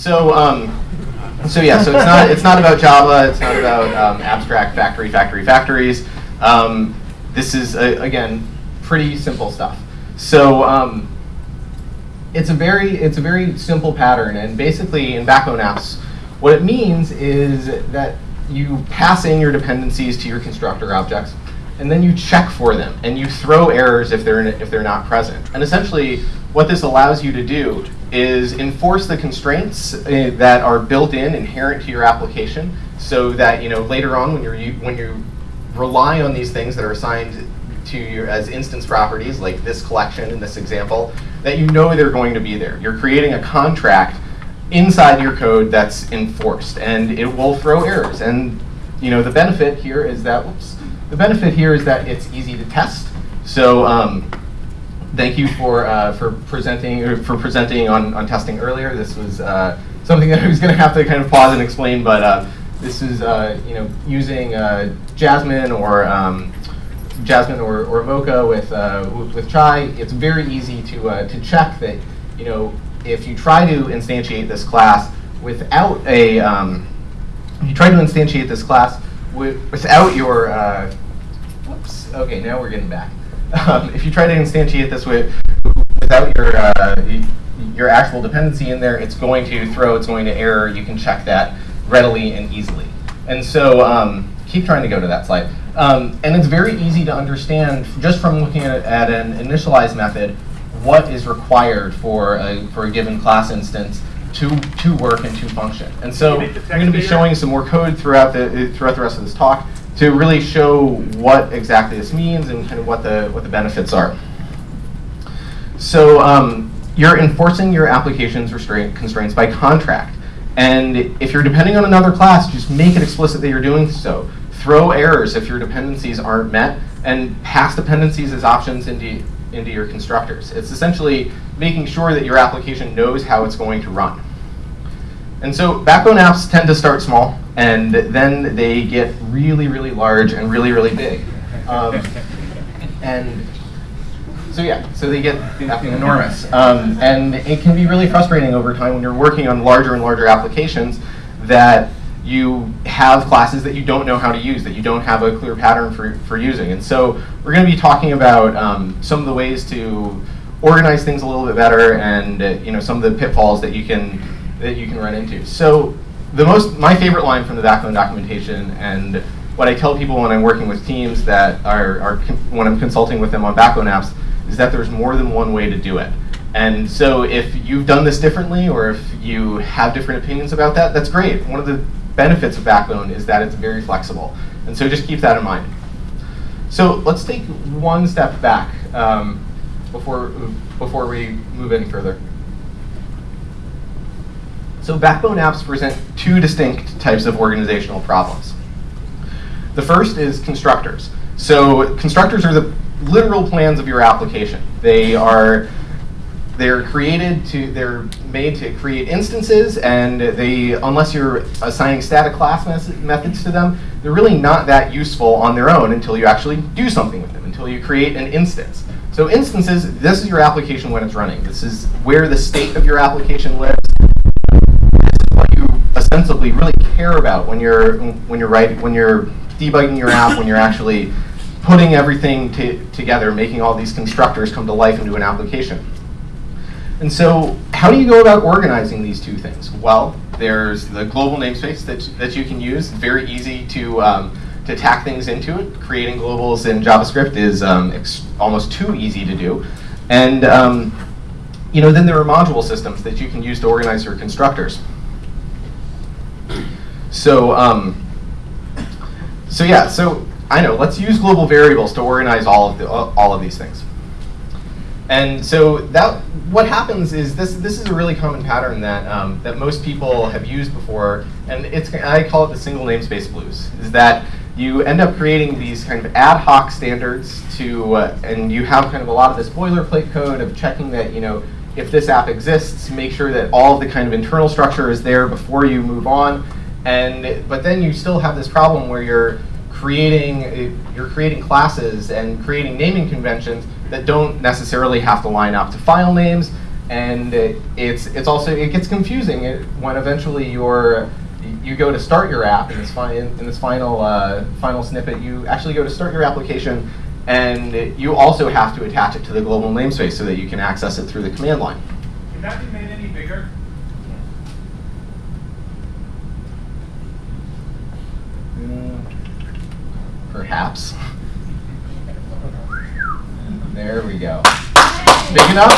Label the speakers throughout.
Speaker 1: So, um, so yeah, so it's not it's not about Java. It's not about um, abstract factory, factory, factories. Um, this is uh, again pretty simple stuff. So um, it's a very it's a very simple pattern, and basically in backbone apps, what it means is that you pass in your dependencies to your constructor objects, and then you check for them, and you throw errors if they're if they're not present. And essentially, what this allows you to do is enforce the constraints uh, that are built in, inherent to your application, so that you know later on when you're when you rely on these things that are assigned to you as instance properties, like this collection in this example, that you know they're going to be there. You're creating a contract inside your code that's enforced, and it will throw errors. And you know the benefit here is that, the benefit here is that it's easy to test. So um, thank you for uh, for presenting for presenting on, on testing earlier. This was uh, something that I was going to have to kind of pause and explain, but uh, this is uh, you know using uh, Jasmine or um, Jasmine or, or Mocha with uh, with Chai. It's very easy to to check that you know if you try to instantiate this class without a um, you try to instantiate this class without your whoops. Okay, now we're getting back. Um, if you try to instantiate this with, without your, uh, your actual dependency in there, it's going to throw, it's going to error. You can check that readily and easily. And so um, keep trying to go to that slide. Um, and it's very easy to understand just from looking at, at an initialize method what is required for a, for a given class instance to, to work and to function. And so I'm going to be showing some more code throughout the, throughout the rest of this talk to really show what exactly this means and kind of what the, what the benefits are. So um, you're enforcing your application's restraint constraints by contract. And if you're depending on another class, just make it explicit that you're doing so. Throw errors if your dependencies aren't met, and pass dependencies as options into, into your constructors. It's essentially making sure that your application knows how it's going to run. And so backbone apps tend to start small, and then they get really, really large and really, really big. Um, and so yeah, so they get enormous. Um, and it can be really frustrating over time when you're working on larger and larger applications that you have classes that you don't know how to use, that you don't have a clear pattern for, for using. And so we're going to be talking about um, some of the ways to organize things a little bit better and uh, you know some of the pitfalls that you can that you can run into. So the most, my favorite line from the backbone documentation and what I tell people when I'm working with teams that are, are when I'm consulting with them on backbone apps is that there's more than one way to do it. And so if you've done this differently or if you have different opinions about that, that's great. One of the benefits of Backbone is that it's very flexible. And so just keep that in mind. So let's take one step back um, before, before we move any further. So backbone apps present two distinct types of organizational problems. The first is constructors. So constructors are the literal plans of your application. They are they're created to they're made to create instances and they unless you're assigning static class methods to them they're really not that useful on their own until you actually do something with them until you create an instance so instances this is your application when it's running this is where the state of your application lives ostensibly really care about when you're when you're writing when you're debugging your app when you're actually putting everything together, making all these constructors come to life into an application. And so how do you go about organizing these two things? Well, there's the global namespace that, that you can use. Very easy to, um, to tack things into it. Creating globals in JavaScript is um, almost too easy to do. And um, you know, then there are module systems that you can use to organize your constructors. So, um, so yeah, so I know, let's use global variables to organize all of, the, all of these things. And so that what happens is this this is a really common pattern that um, that most people have used before, and it's I call it the single namespace blues. Is that you end up creating these kind of ad hoc standards to, uh, and you have kind of a lot of this boilerplate code of checking that you know if this app exists, make sure that all of the kind of internal structure is there before you move on. And but then you still have this problem where you're creating you're creating classes and creating naming conventions that don't necessarily have to line up to file names And it's, it's also, it gets confusing when eventually you're, you go to start your app in this, fi in this final, uh, final snippet, you actually go to start your application and you also have to attach it to the global namespace so that you can access it through the command line.
Speaker 2: Can that be made any bigger?
Speaker 1: Mm, perhaps. There we go. Big enough?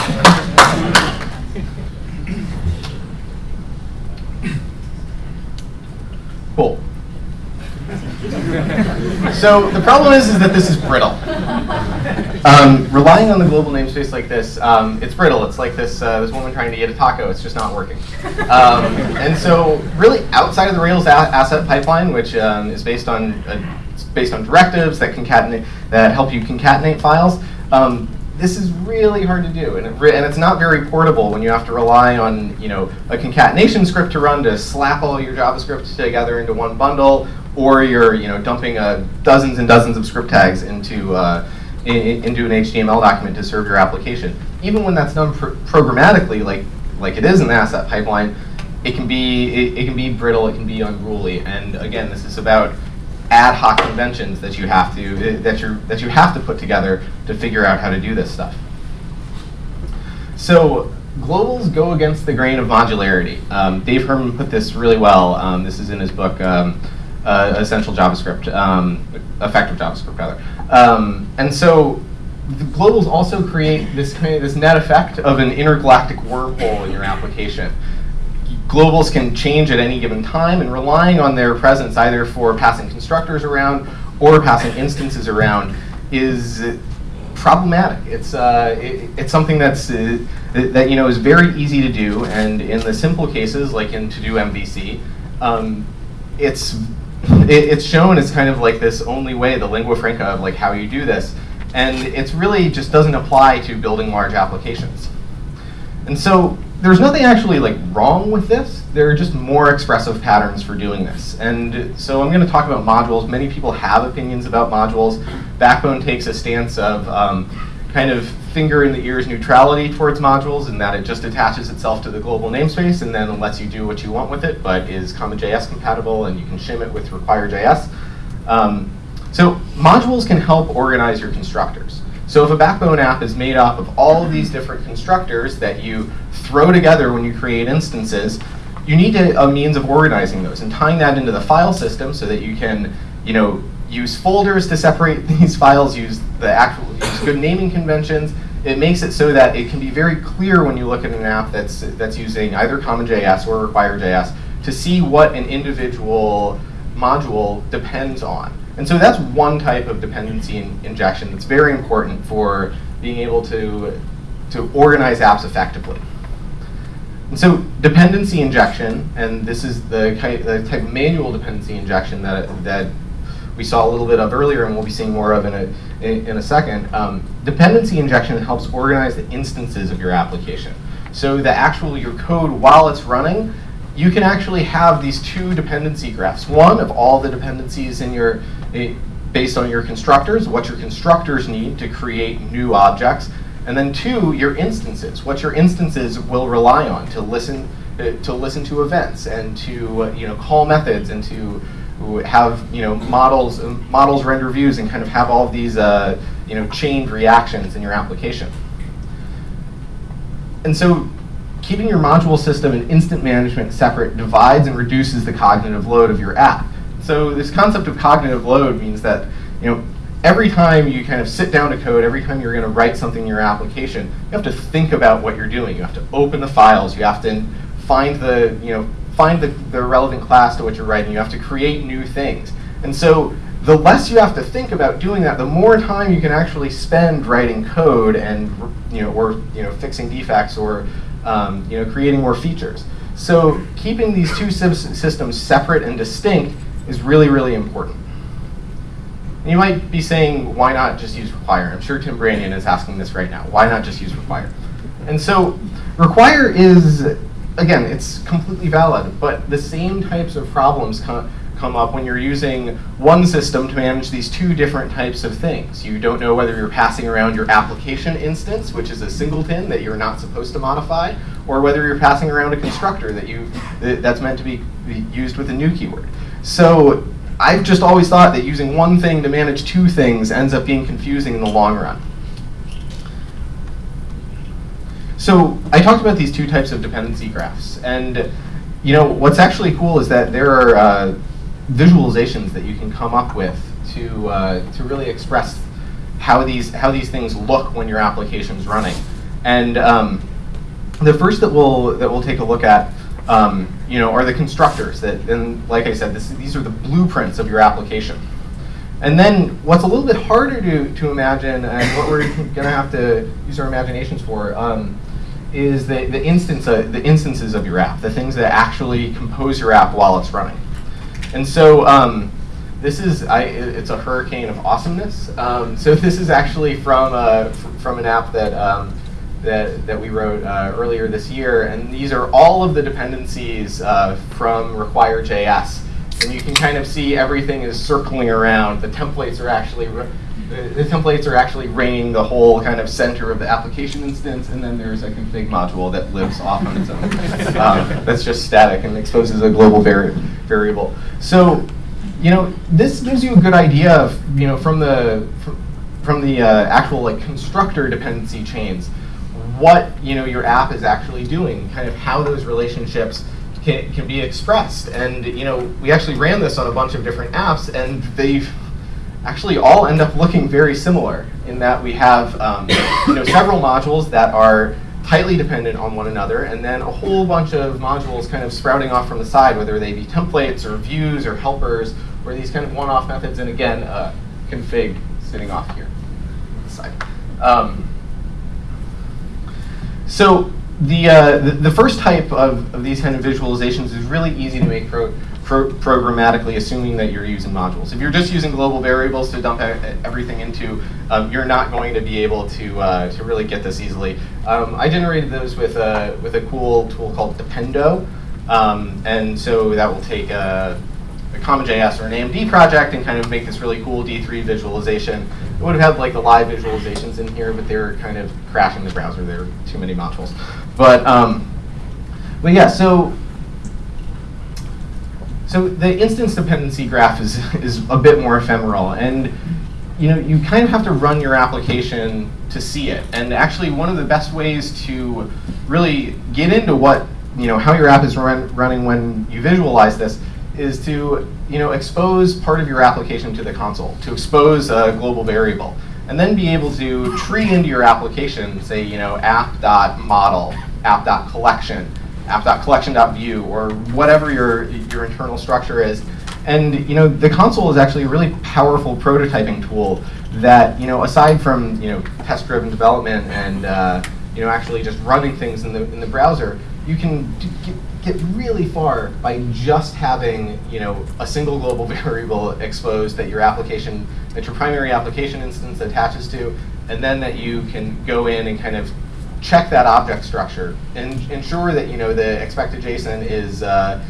Speaker 1: Cool. so the problem is, is that this is brittle. Um, relying on the global namespace like this, um, it's brittle. It's like this uh, this woman trying to get a taco. It's just not working. Um, and so, really, outside of the Rails asset pipeline, which um, is based on uh, based on directives that concatenate that help you concatenate files, um, this is really hard to do, and, it and it's not very portable when you have to rely on you know a concatenation script to run to slap all your JavaScript together into one bundle, or you're you know dumping uh, dozens and dozens of script tags into uh, in, into an HTML document to serve your application. Even when that's done pr programmatically, like like it is in the asset pipeline, it can be it, it can be brittle, it can be unruly, and again, this is about ad hoc conventions that you have to that you that you have to put together to figure out how to do this stuff. So globals go against the grain of modularity. Um, Dave Herman put this really well. Um, this is in his book, um, uh, Essential JavaScript, um, Effective JavaScript rather. Um, and so the globals also create this this net effect of an intergalactic wormhole in your application globals can change at any given time, and relying on their presence either for passing constructors around or passing instances around is problematic. It's uh, it, it's something that's uh, that you know is very easy to do, and in the simple cases like in to do MVC, um, it's it, it's shown as kind of like this only way, the lingua franca of like how you do this, and it's really just doesn't apply to building large applications. And so there's nothing actually like wrong with this. There are just more expressive patterns for doing this. And so I'm going to talk about modules. Many people have opinions about modules. Backbone takes a stance of um, kind of finger in the ears neutrality towards modules in that it just attaches itself to the global namespace and then lets you do what you want with it, but is CommonJS compatible and you can shim it with require.js. Um, so modules can help organize your constructors. So if a Backbone app is made up of all of these different constructors that you throw together when you create instances, you need a, a means of organizing those and tying that into the file system so that you can, you know, use folders to separate these files, use the actual, use good naming conventions. It makes it so that it can be very clear when you look at an app that's that's using either CommonJS or Require.js to see what an individual module depends on. And so that's one type of dependency in injection that's very important for being able to, to organize apps effectively. And so dependency injection, and this is the, the type of manual dependency injection that, that we saw a little bit of earlier and we'll be seeing more of in a, in a second. Um, dependency injection helps organize the instances of your application. So the actual, your code while it's running, you can actually have these two dependency graphs. One of all the dependencies in your, eh, based on your constructors, what your constructors need to create new objects, and then two, your instances, what your instances will rely on to listen uh, to listen to events and to uh, you know call methods and to have you know models um, models render views and kind of have all of these uh, you know chained reactions in your application. And so keeping your module system and instant management separate divides and reduces the cognitive load of your app. So this concept of cognitive load means that you know every time you kind of sit down to code, every time you're going to write something in your application, you have to think about what you're doing. You have to open the files. You have to find the, you know, find the, the relevant class to what you're writing. You have to create new things. And so the less you have to think about doing that, the more time you can actually spend writing code and, you know, or, you know, fixing defects or, um, you know, creating more features. So keeping these two systems separate and distinct is really, really important. And you might be saying, why not just use require? I'm sure Tim Branyen is asking this right now. Why not just use require? And so require is, again, it's completely valid, but the same types of problems come, come up when you're using one system to manage these two different types of things. You don't know whether you're passing around your application instance, which is a singleton that you're not supposed to modify, or whether you're passing around a constructor that you that's meant to be, be used with a new keyword. So I've just always thought that using one thing to manage two things ends up being confusing in the long run. So I talked about these two types of dependency graphs, and you know what's actually cool is that there are uh, visualizations that you can come up with to uh, to really express how these how these things look when your application's running. And um, the first that we'll that we'll take a look at, um, you know, are the constructors. That and like I said, this, these are the blueprints of your application. And then what's a little bit harder to, to imagine and what we're going to have to use our imaginations for um, is the, the, instance, uh, the instances of your app, the things that actually compose your app while it's running. And so um, this is, I, it's a hurricane of awesomeness. Um, so this is actually from, uh, from an app that, um, that, that we wrote uh, earlier this year. And these are all of the dependencies uh, from require.js. And you can kind of see everything is circling around. The templates are actually the, templates are actually ringing the whole kind of center of the application instance, and then there's a config module that lives off on its own. um, that's just static and exposes a global vari variable. So, you know, this gives you a good idea of, you know, from the from, from the uh, actual like constructor dependency chains, what you know your app is actually doing, kind of how those relationships can, can be expressed. And you know, we actually ran this on a bunch of different apps, and they've actually all end up looking very similar in that we have um, you know, several modules that are tightly dependent on one another, and then a whole bunch of modules kind of sprouting off from the side, whether they be templates or views or helpers, or these kind of one-off methods, and again, uh, config sitting off here side. Um, so the, uh, the, the, first type of, of these kind of visualizations is really easy to make pro pro programmatically assuming that you're using modules. If you're just using global variables to dump everything into, um, you're not going to be able to, uh, to really get this easily. Um, I generated those with a, with a cool tool called Dependo. Um, and so that will take a, a CommonJS or an AMD project and kind of make this really cool D3 visualization. It would have had like the live visualizations in here, but they're kind of crashing the browser. There are too many modules. But, um, but yeah, so so the instance dependency graph is, is a bit more ephemeral. And you know, you kind of have to run your application to see it. And actually one of the best ways to really get into what, you know, how your app is run, running when you visualize this is to, you know, expose part of your application to the console, to expose a global variable. And then be able to tree into your application, say, you know, app.model, app.collection, app.collection.view or whatever your, your internal structure is. And you know, the console is actually a really powerful prototyping tool that, you know, aside from you know, test-driven development and uh, you know, actually just running things in the, in the browser, you can get, get really far by just having you know, a single global variable exposed that your application, that your primary application instance attaches to, and then that you can go in and kind of check that object structure and ensure that you know the expected JSON is uh,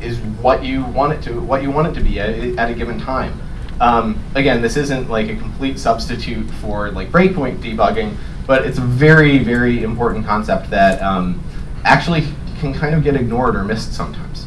Speaker 1: is what you want it to what you want it to be at, at a given time. Um, again, this isn't like a complete substitute for like breakpoint debugging, but it's a very very important concept that um, actually can kind of get ignored or missed sometimes.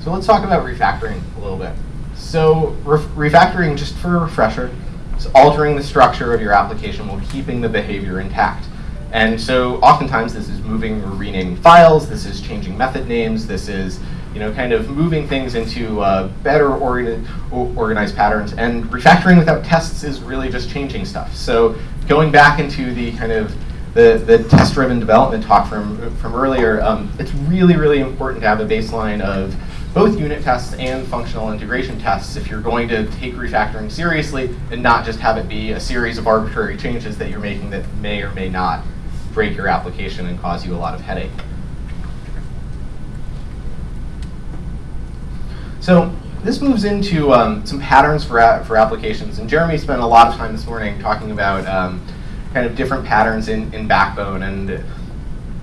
Speaker 1: So let's talk about refactoring a little bit. So refactoring, just for a refresher, is altering the structure of your application while keeping the behavior intact. And so oftentimes this is moving or renaming files, this is changing method names, this is you know, kind of moving things into uh, better organ organized patterns. And refactoring without tests is really just changing stuff. So going back into the kind of the, the test-driven development talk from, from earlier, um, it's really, really important to have a baseline of both unit tests and functional integration tests if you're going to take refactoring seriously and not just have it be a series of arbitrary changes that you're making that may or may not break your application and cause you a lot of headache. So this moves into um, some patterns for, for applications. And Jeremy spent a lot of time this morning talking about um, kind of different patterns in, in Backbone. And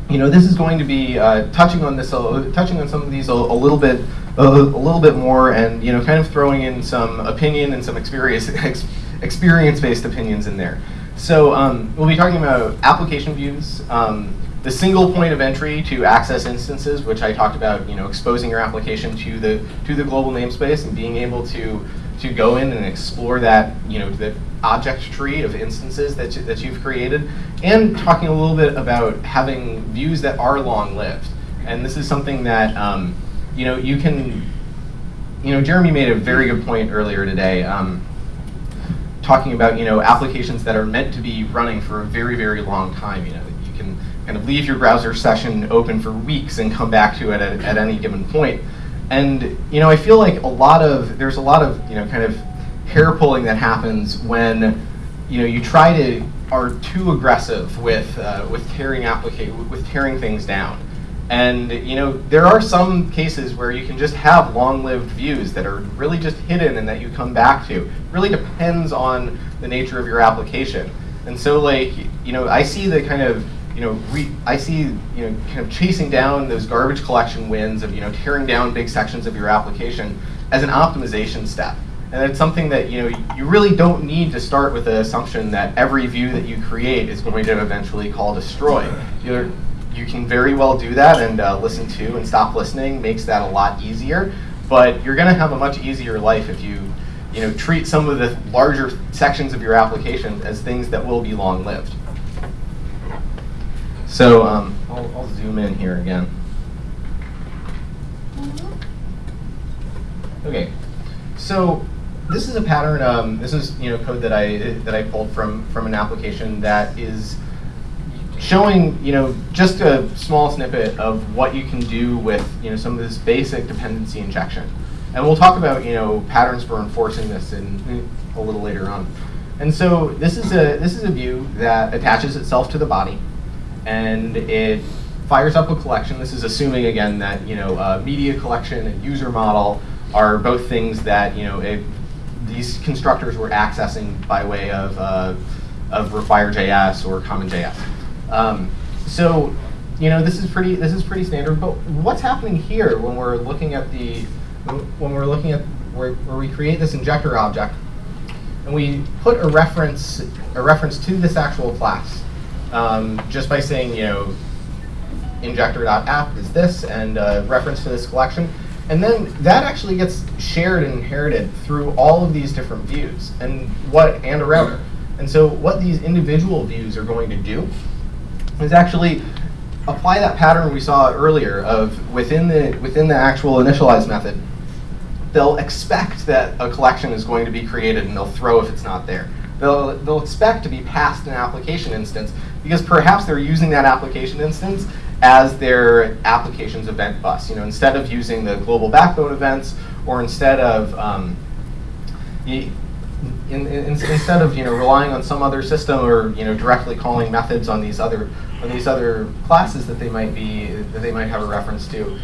Speaker 1: you know, this is going to be uh, touching on this, a, touching on some of these a, a little bit, a, a, little bit more, and you know, kind of throwing in some opinion and some experience, ex, experience-based opinions in there. So um, we'll be talking about application views, um, the single point of entry to access instances, which I talked about, you know, exposing your application to the to the global namespace and being able to to go in and explore that, you know, the object tree of instances that, you, that you've created, and talking a little bit about having views that are long-lived. And this is something that, um, you know, you can, you know, Jeremy made a very good point earlier today, um, talking about, you know, applications that are meant to be running for a very, very long time, you know, you can kind of leave your browser session open for weeks and come back to it at, at any given point. And you know, I feel like a lot of there's a lot of you know kind of hair pulling that happens when you know you try to are too aggressive with uh, with tearing with tearing things down. And you know there are some cases where you can just have long-lived views that are really just hidden and that you come back to. It really depends on the nature of your application. And so like you know I see the kind of you know, I see, you know, kind of chasing down those garbage collection wins of, you know, tearing down big sections of your application as an optimization step. And it's something that, you know, you really don't need to start with the assumption that every view that you create is going to eventually call destroy. You're, you can very well do that and uh, listen to and stop listening makes that a lot easier. But you're going to have a much easier life if you, you know, treat some of the larger sections of your application as things that will be long-lived. So um, I'll, I'll, zoom in here again. Okay, so this is a pattern. Um, this is you know code that I that I pulled from from an application that is showing you know just a small snippet of what you can do with you know some of this basic dependency injection. And we'll talk about you know patterns for enforcing this in, a little later on. And so this is a this is a view that attaches itself to the body and it fires up a collection. This is assuming, again, that you know, media collection and user model are both things that you know, it, these constructors were accessing by way of, uh, of Require.js or CommonJS. Um, so, you know, this is pretty this is pretty standard. But what's happening here when we're looking at the when we're looking at where, where we create this injector object and we put a reference a reference to this actual class um, just by saying, you know, injector.app is this and uh, reference to this collection. And then that actually gets shared and inherited through all of these different views and what and a router. And so what these individual views are going to do is actually apply that pattern we saw earlier of within the within the actual initialize method, they'll expect that a collection is going to be created and they'll throw if it's not there. They'll, they'll expect to be passed an application instance because perhaps they're using that application instance as their application's event bus. You know, instead of using the global backbone events, or instead of um, in, in, instead of you know relying on some other system or you know directly calling methods on these other on these other classes that they might be that they might have a reference to,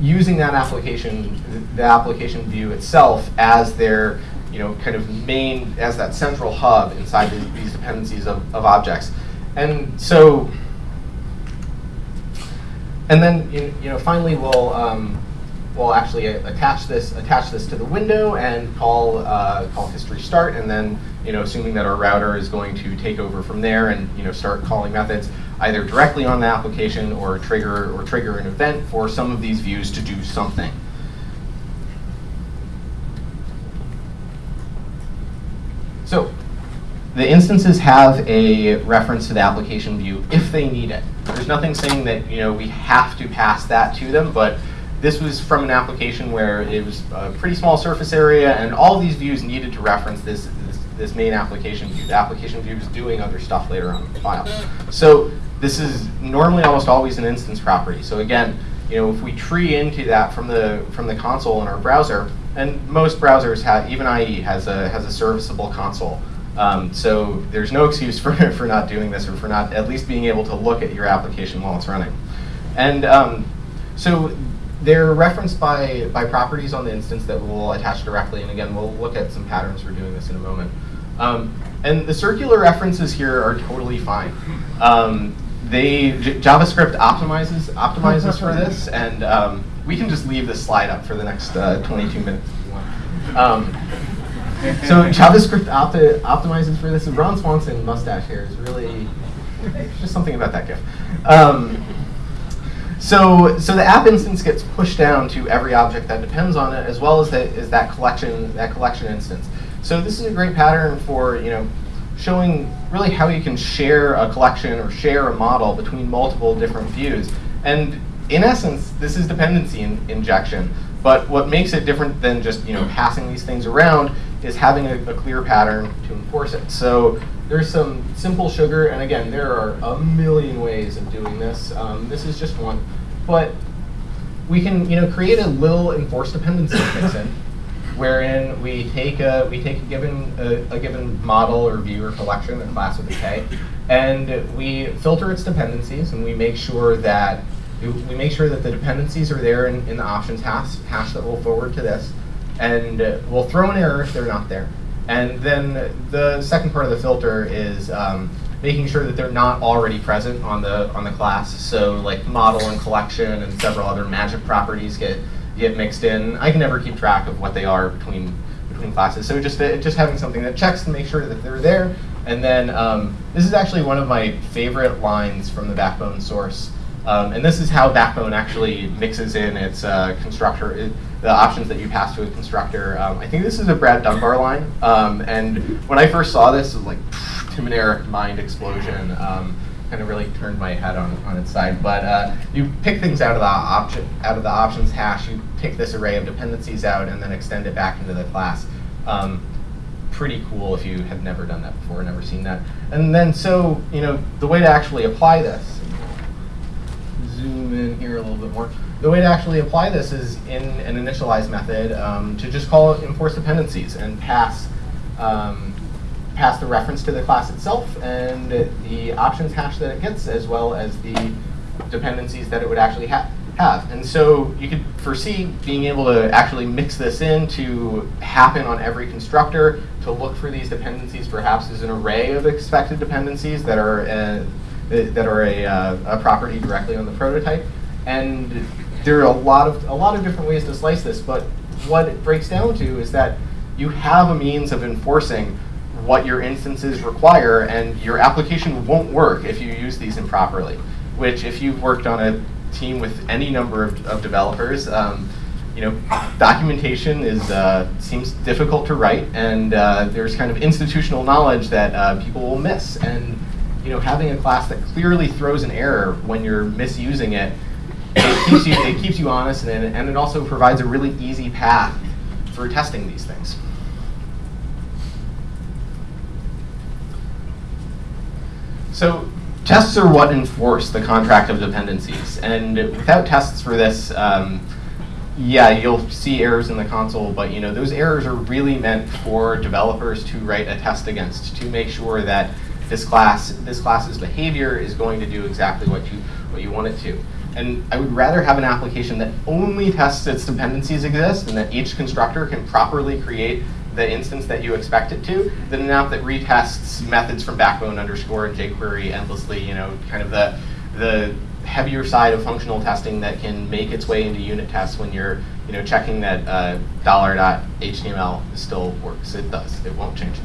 Speaker 1: using that application the application view itself as their you know kind of main as that central hub inside these dependencies of, of objects. And so, and then you, you know finally we'll um, we'll actually attach this attach this to the window and call uh, call history start, and then you know assuming that our router is going to take over from there and you know start calling methods either directly on the application or trigger or trigger an event for some of these views to do something. So the instances have a reference to the application view if they need it. There's nothing saying that you know we have to pass that to them, but this was from an application where it was a pretty small surface area, and all these views needed to reference this, this, this main application view. The application view is doing other stuff later on in the file. So this is normally almost always an instance property. So again, you know, if we tree into that from the from the console in our browser, and most browsers have, even IE has a has a serviceable console. Um, so there's no excuse for, for not doing this or for not at least being able to look at your application while it's running. And um, so they're referenced by, by properties on the instance that we'll attach directly. And again, we'll look at some patterns for doing this in a moment. Um, and the circular references here are totally fine. Um, they J- JavaScript optimizes optimizes for this, and um, we can just leave this slide up for the next uh, 22 minutes if you want. So JavaScript opti- optimizes for this. Ron Swanson mustache hair is really just something about that GIF. Um, so, so the app instance gets pushed down to every object that depends on it, as well as that is that collection that collection instance. So this is a great pattern for you know showing really how you can share a collection or share a model between multiple different views. And in essence, this is dependency in injection. But what makes it different than just you know passing these things around is having a, a clear pattern to enforce it. So there's some simple sugar, and again, there are a million ways of doing this. Um, this is just one. But we can you know create a little enforced dependency fixin, wherein we take a we take a given a, a given model or view or collection, a class with a K, and we filter its dependencies, and we make sure that we make sure that the dependencies are there in, in the options hash, hash that will forward to this, and we'll throw an error if they're not there. And then the second part of the filter is um, making sure that they're not already present on the on the class. So like model and collection and several other magic properties get get mixed in. I can never keep track of what they are between between classes. So just uh, just having something that checks to make sure that they're there. And then um, this is actually one of my favorite lines from the Backbone source. Um, and this is how Backbone actually mixes in its uh, constructor, it, the options that you pass to a constructor. Um, I think this is a Brad Dunbar line. Um, and when I first saw this, it was like Tim and Eric mind explosion. Um, kind of really turned my head on, on its side. But uh, you pick things out of the option out of the options hash. You pick this array of dependencies out and then extend it back into the class. Um, pretty cool if you have never done that before, never seen that. And then so you know the way to actually apply this zoom in here a little bit more. The way to actually apply this is in an initialize method um, to just call enforce dependencies and pass um, pass the reference to the class itself and the options hash that it gets, as well as the dependencies that it would actually ha have. And so you could foresee being able to actually mix this in to happen on every constructor, to look for these dependencies perhaps as an array of expected dependencies that are uh, that are a, uh, a property directly on the prototype. And there are a lot of a lot of different ways to slice this, but what it breaks down to is that you have a means of enforcing what your instances require, and your application won't work if you use these improperly. Which, if you've worked on a team with any number of, of developers, um, you know, documentation is uh, seems difficult to write, and uh, there's kind of institutional knowledge that uh, people will miss. And you know, having a class that clearly throws an error when you're misusing it, it keeps you, it keeps you honest, and, and it also provides a really easy path for testing these things. So tests are what enforce the contract of dependencies, and without tests for this, um, yeah, you'll see errors in the console, but you know those errors are really meant for developers to write a test against to make sure that this class, this class's behavior is going to do exactly what you, what you want it to. And I would rather have an application that only tests its dependencies exist and that each constructor can properly create the instance that you expect it to than an app that retests methods from backbone underscore and jQuery endlessly, you know, kind of the, the heavier side of functional testing that can make its way into unit tests when you're you know, checking that uh, $.html still works. It does. It won't change.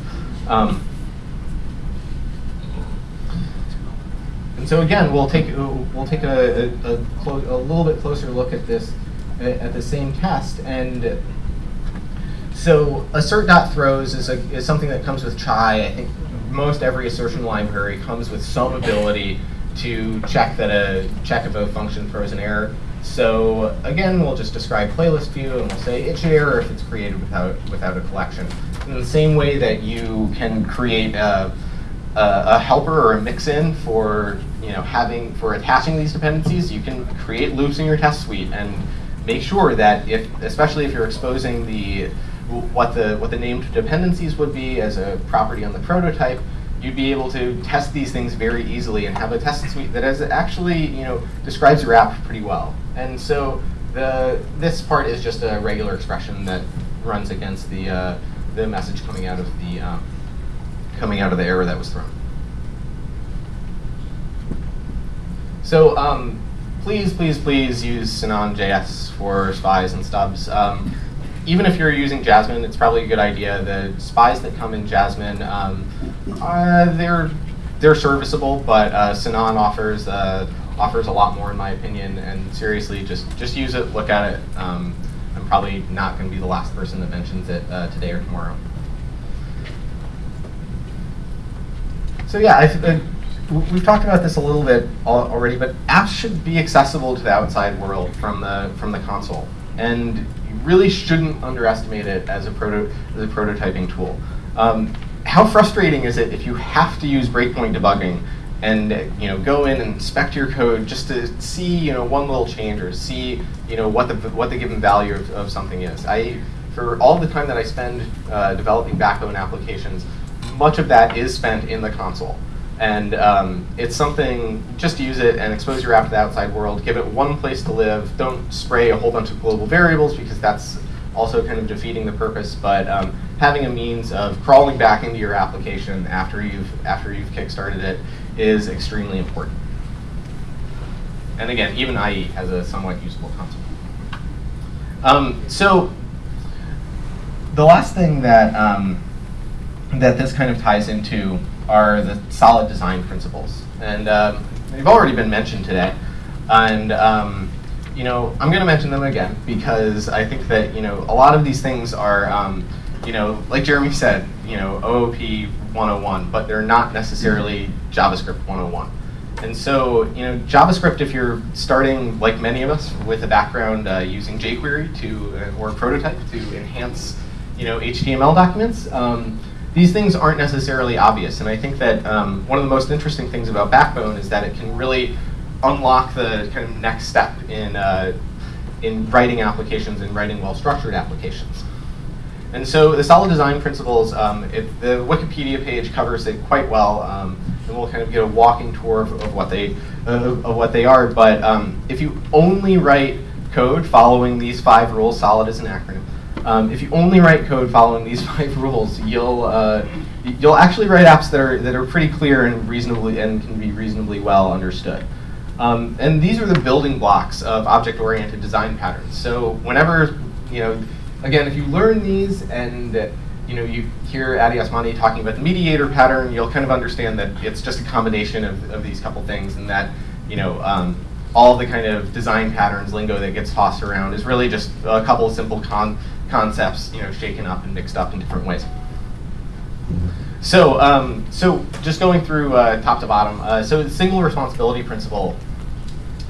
Speaker 1: Um, And so again, we'll take we'll take a, a, a, a, little bit closer look at this at the same test. And so assert.throws is, a, is something that comes with Chai. I think most every assertion library comes with some ability to check that a check if a function throws an error. So again, we'll just describe playlist view and we'll say it should error if it's created without without a collection. In the same way that you can create a a, helper or a mix-in for you know having for attaching these dependencies, you can create loops in your test suite and make sure that if, especially if you're exposing the what the what the named dependencies would be as a property on the prototype, you'd be able to test these things very easily and have a test suite that is actually you know describes your app pretty well. And so the this part is just a regular expression that runs against the uh, the message coming out of the um, coming out of the error that was thrown. So um, please, please, please use Sinon.js for spies and stubs. Um, even if you're using Jasmine, it's probably a good idea. The spies that come in Jasmine, um, uh, they're they're serviceable, but uh, Sinon offers uh, offers a lot more in my opinion. And seriously, just just use it, look at it. Um, I'm probably not going to be the last person that mentions it uh, today or tomorrow. So yeah, uh, we've talked about this a little bit already, but apps should be accessible to the outside world from the from the console, and you really shouldn't underestimate it as a proto as a prototyping tool. Um, how frustrating is it if you have to use breakpoint debugging and you know go in and inspect your code just to see you know one little change or see you know what the what the given value of, of something is. I for all the time that I spend uh, developing backbone applications, much of that is spent in the console. And um, it's something, just use it and expose your app to the outside world. Give it one place to live. Don't spray a whole bunch of global variables because that's also kind of defeating the purpose. But um, having a means of crawling back into your application after you've, after you've kickstarted it is extremely important. And again, even IE has a somewhat usable console. Um, so the last thing that um, that this kind of ties into are the solid design principles. And um, they've already been mentioned today. And um, you know, I'm going to mention them again because I think that you know a lot of these things are, um, you know, like Jeremy said, you know, OOP 101, but they're not necessarily JavaScript 101. And so, you know, JavaScript, if you're starting, like many of us, with a background uh, using jQuery to, uh, or prototype to enhance, you know, HTML documents, um, these things aren't necessarily obvious. And I think that um, one of the most interesting things about Backbone is that it can really unlock the kind of next step in, uh, in writing applications and writing well-structured applications. And so the solid design principles, um, it, the Wikipedia page covers it quite well, um, and we'll kind of get a walking tour of, of what they uh, of what they are. But um, if you only write code following these five rules, solid is an acronym. Um, if you only write code following these five rules, you'll uh, you'll actually write apps that are that are pretty clear and reasonably and can be reasonably well understood. Um, and these are the building blocks of object-oriented design patterns. So whenever you know, again, if you learn these and you know you hear Addy Osmani talking about the mediator pattern, you'll kind of understand that it's just a combination of, of these couple things, and that you know. Um, all the kind of design patterns lingo that gets tossed around is really just a couple of simple con concepts, you know, shaken up and mixed up in different ways. So, um, so just going through uh, top to bottom. Uh, so the single responsibility principle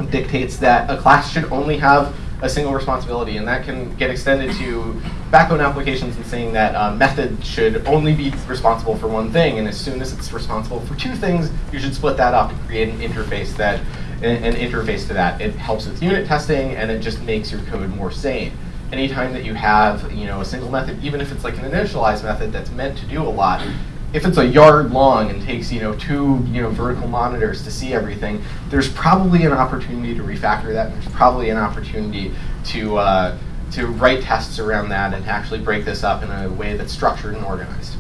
Speaker 1: dictates that a class should only have a single responsibility, and that can get extended to backbone applications and saying that a method should only be responsible for one thing, and as soon as it's responsible for two things, you should split that up and create an interface that an, an interface to that. It helps with unit testing, and it just makes your code more sane anytime that you have you know a single method, even if it's like an initialize method that's meant to do a lot, if it's a yard long and takes you know two you know vertical monitors to see everything, there's probably an opportunity to refactor that. There's probably an opportunity to uh, to write tests around that and actually break this up in a way that's structured and organized.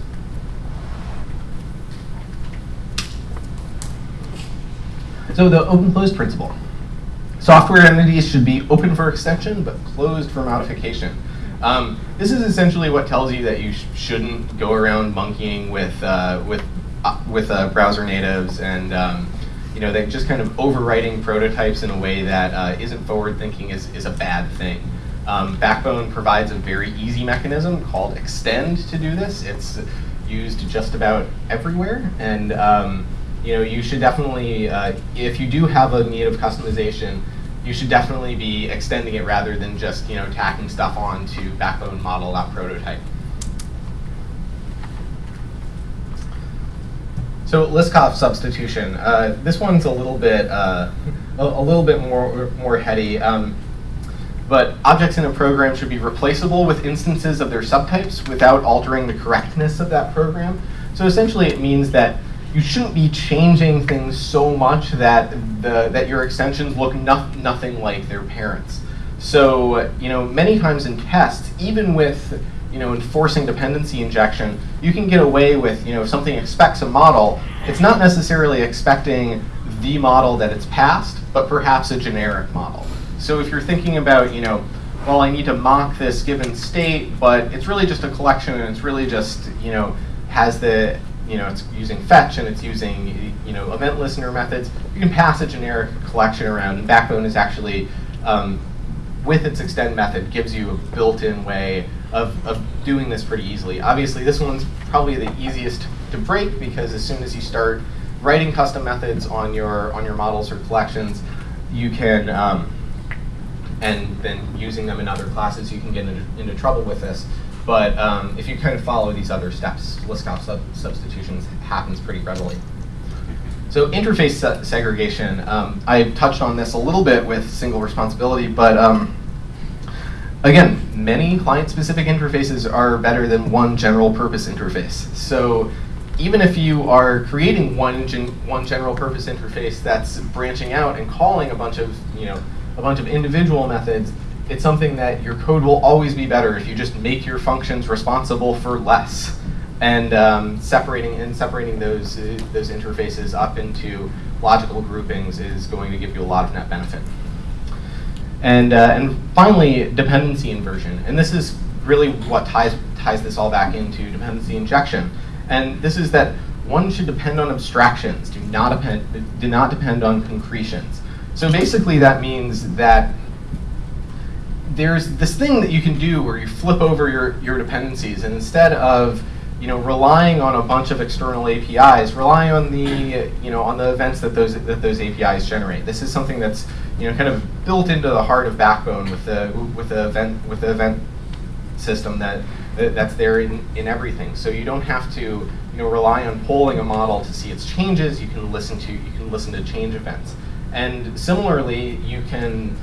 Speaker 1: So the open close principle. Software entities should be open for extension, but closed for modification. Um, this is essentially what tells you that you sh shouldn't go around monkeying with uh, with uh, with uh, browser natives and um, you know just kind of overwriting prototypes in a way that uh, not forward thinking is is a bad thing. Um, Backbone provides a very easy mechanism called extend to do this. It's used just about everywhere, and um, you know you should definitely uh, if you do have a need of customization you should definitely be extending it rather than just you know tacking stuff on to backbone model that prototype. So Liskov substitution. Uh, this one's a little bit uh, a, a, little bit more more heady. Um, but objects in a program should be replaceable with instances of their subtypes without altering the correctness of that program. So essentially it means that you shouldn't be changing things so much that the that your extensions look no, nothing like their parents. So you know, many times in tests, even with you know enforcing dependency injection, you can get away with you know if something expects a model, it's not necessarily expecting the model that it's passed, but perhaps a generic model. So if you're thinking about, you know, well, I need to mock this given state, but it's really just a collection and it's really just, you know, has the, you know, it's using fetch and it's using, you know, event listener methods. You can pass a generic collection around. And Backbone is actually, um, with its extend method, gives you a built-in way of, of doing this pretty easily. Obviously, this one's probably the easiest to break because as soon as you start writing custom methods on your on your models or collections, you can um, and then using them in other classes, you can get into, into trouble with this. But um, if you kind of follow these other steps, Liskov sub substitutions happens pretty readily. So interface se segregation, um, I touched on this a little bit with single responsibility, but um, again, many client-specific interfaces are better than one general purpose interface. So even if you are creating one, gen one general purpose interface that's branching out and calling a bunch of, you know, a bunch of individual methods, it's something that your code will always be better if you just make your functions responsible for less. And um, separating and separating those uh, those interfaces up into logical groupings is going to give you a lot of net benefit. And uh, and finally, dependency inversion, and this is really what ties ties this all back into dependency injection. And this is that one should depend on abstractions, do not depend do not depend on concretions. So basically that means that there's this thing that you can do where you flip over your, your dependencies and instead of you know, relying on a bunch of external APIs, rely on the, you know, on the events that those that those APIs generate. This is something that's, you know, kind of built into the heart of Backbone with the with the event with the event system that that's there in, in everything. So you don't have to, you know, rely on polling a model to see its changes. You can listen to you can listen to change events. And similarly, you can,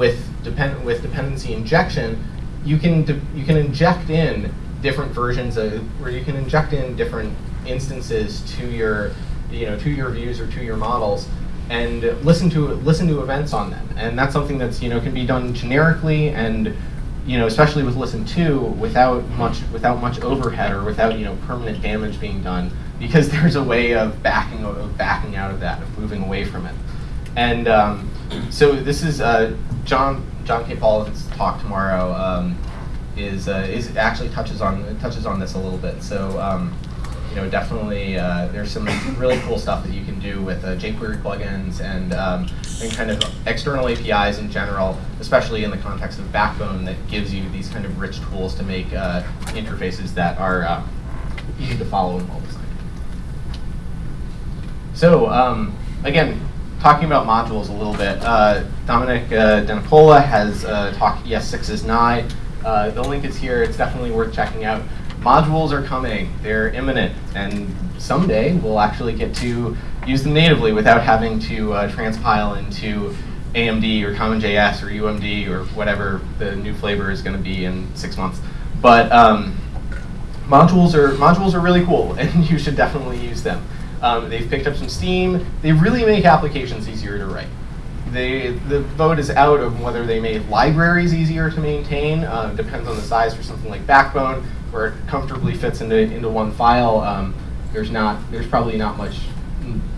Speaker 1: with, depend with dependency injection, you can, you can inject in different versions of, where you can inject in different instances to your, you know, to your views or to your models and listen to listen to events on them. And that's something that's you know can be done generically and you know especially with listen to without much without much overhead or without you know permanent damage being done because there's a way of backing of backing out of that of moving away from it. And um, so this is uh, John John K. Paul's talk tomorrow. Um, is uh, is actually touches on touches on this a little bit. So um, you know definitely uh, there's some really cool stuff that you can do with uh, jQuery plugins and um, and kind of external APIs in general, especially in the context of Backbone that gives you these kind of rich tools to make uh, interfaces that are uh, easy to follow and well designed. So um, again, talking about modules a little bit, uh, Domenic uh, has uh, talked ES6 is nigh. Uh, the link is here. It's definitely worth checking out. Modules are coming. They're imminent. And someday we'll actually get to use them natively without having to uh, transpile into AMD or CommonJS or UMD or whatever the new flavor is going to be in six months. But um, modules are modules are really cool, and you should definitely use them. Um, they've picked up some steam. They really make applications easier to write. They, the vote is out of whether they made libraries easier to maintain. Uh, depends on the size for something like Backbone, where it comfortably fits into, into one file. Um, there's not there's probably not much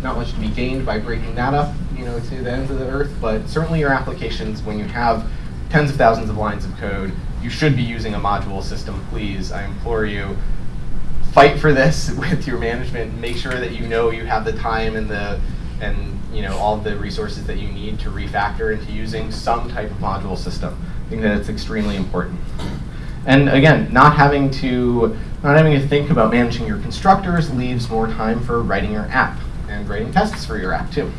Speaker 1: not much to be gained by breaking that up, you know, to the ends of the earth. But certainly your applications, when you have tens of thousands of lines of code, you should be using a module system. Please, I implore you fight for this with your management. Make sure that you know you have the time and the and you know all the resources that you need to refactor into using some type of module system. I think that it's extremely important. And again, not having to not having to think about managing your constructors leaves more time for writing your app and writing tests for your app too.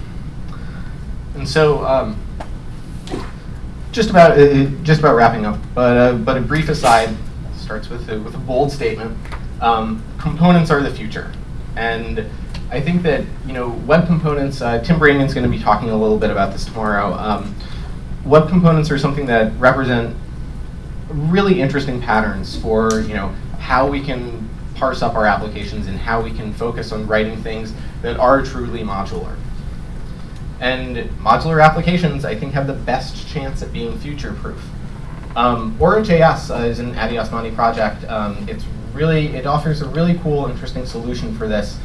Speaker 1: And so, um, just about uh, just about wrapping up, but uh, but a brief aside starts with with a bold statement. Um, components are the future. And I think that, you know, web components, uh, Tim Branyen's going to be talking a little bit about this tomorrow. Um, web components are something that represent really interesting patterns for, you know, how we can parse up our applications and how we can focus on writing things that are truly modular. And modular applications, I think, have the best chance at being future-proof. Um, Aura.js uh, is an Addy Osmani project. Um, it's really, it offers a really cool, interesting solution for this.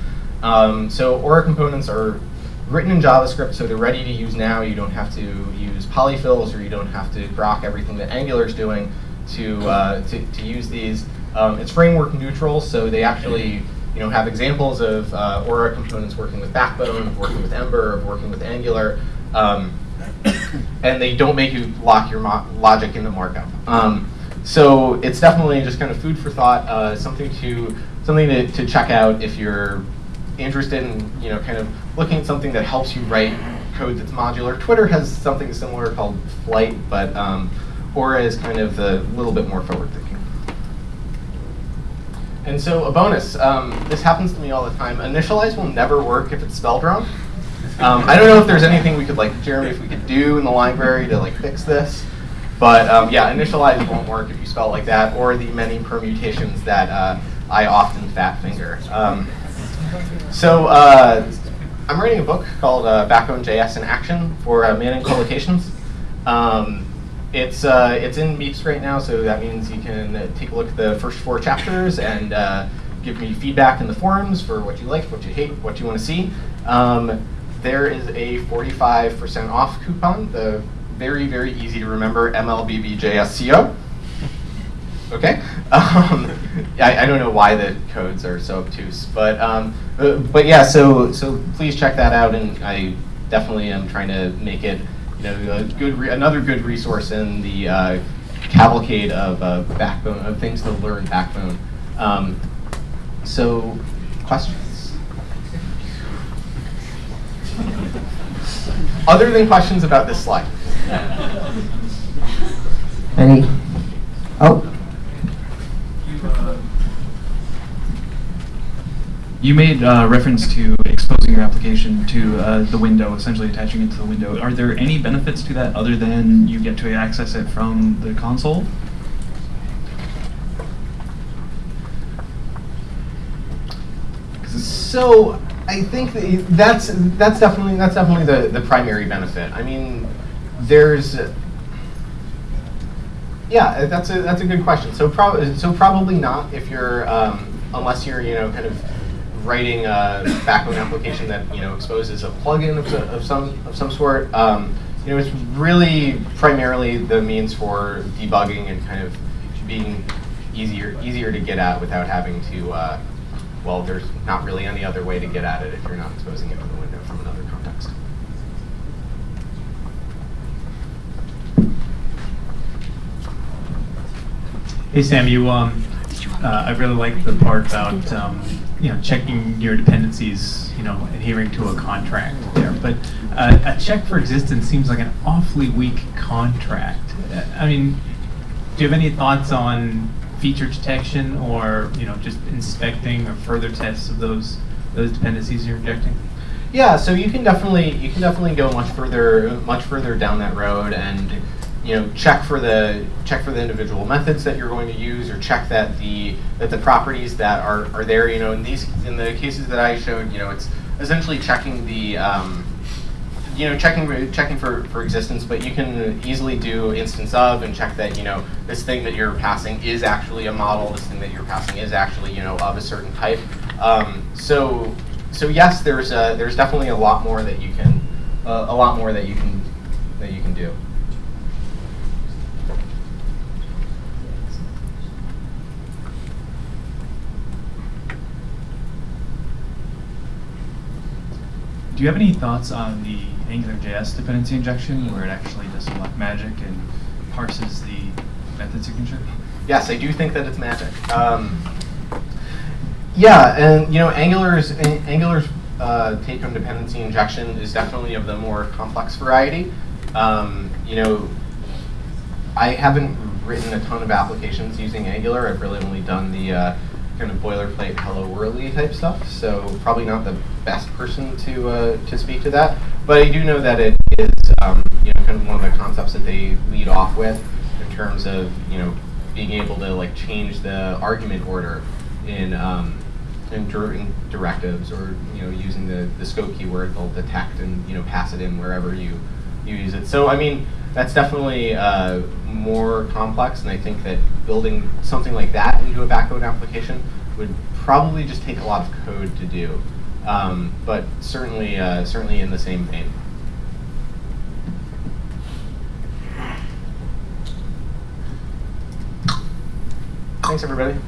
Speaker 1: Um, so Aura components are written in JavaScript, so they're ready to use now. You don't have to use polyfills or you don't have to grok everything that Angular is doing to, uh, to, to, use these. Um, it's framework neutral, so they actually you know, have examples of uh, Aura components working with Backbone, of working with Ember, of working with Angular. Um, and they don't make you lock your logic into markup. Um, so it's definitely just kind of food for thought, uh, something to something to, to check out if you're interested in you know kind of looking at something that helps you write code that's modular. Twitter has something similar called Flight, but um, Aura is kind of a little bit more forward thinking. And so a bonus, um, this happens to me all the time. Initialize will never work if it's spelled wrong. Um, I don't know if there's anything we could, like, Jeremy, if we could do in the library to like fix this. But um, yeah, initialize won't work if you spell it like that, or the many permutations that uh, I often fat finger. Um, so uh, I'm writing a book called uh, Backbone JS in Action for uh, Manning Publications. Um, it's uh, it's in MEAP right now, so that means you can take a look at the first four chapters and uh, give me feedback in the forums for what you like, what you hate, what you want to see. Um, there is a 45% off coupon, the very, very easy to remember MLBBJSCO. Okay, um, I, I, don't know why the codes are so obtuse, but um, uh, but yeah, so so please check that out, and I definitely am trying to make it you know good another good resource in the uh, cavalcade of uh, backbone of things to learn backbone. Um, so questions. Other than questions about this slide.
Speaker 3: Any? Oh.
Speaker 4: You made uh, reference to exposing your application to uh, the window, essentially attaching it to the window. Are there any benefits to that other than you get to access it from the console?
Speaker 1: So I think that's that's definitely that's definitely the, the primary benefit. I mean, there's yeah, that's a that's a good question. So probably so probably not if you're um, unless you're you know kind of writing a backbone application that you know exposes a plugin of, of some of some sort. Um, you know, it's really primarily the means for debugging and kind of being easier easier to get at without having to uh, well, there's not really any other way to get at it if you're not exposing it to the window from another context.
Speaker 5: Hey Sam, you um, uh, I really like the part about um, you know checking your dependencies, you know, adhering to a contract there. But uh, a check for existence seems like an awfully weak contract. I mean, do you have any thoughts on feature detection or you know just inspecting or further tests of those those dependencies you're injecting?
Speaker 1: Yeah, so you can definitely you can definitely go much further much further down that road and you know check for the check for the individual methods that you're going to use or check that the that the properties that are, are there you know in these in the cases that I showed you know it's essentially checking the um, you know, checking checking for, for existence, but you can easily do instance of and check that, you know, this thing that you're passing is actually a model, this thing that you're passing is actually, you know, of a certain type. Um, so, so yes, there's a, there's definitely a lot more that you can, uh, a lot more that you can, that you can do.
Speaker 4: Do you have any thoughts on the AngularJS dependency injection where it actually does some magic and parses the method signature?
Speaker 1: Yes, I do think that it's magic. Um, yeah, and you know, Angular's Angular's uh, take-home dependency injection is definitely of the more complex variety. Um, you know, I haven't written a ton of applications using Angular. I've really only done the uh, kind of boilerplate hello worldy type stuff, so probably not the best person to uh, to speak to that. But I do know that it is um, you know kind of one of the concepts that they lead off with in terms of you know being able to like change the argument order in um, in, in, directives or you know using the, the scope keyword they'll detect and you know pass it in wherever you you use it. So I mean that's definitely uh, more complex, and I think that building something like that into a backbone application would probably just take a lot of code to do, um, but certainly, uh, certainly in the same vein. Thanks, everybody.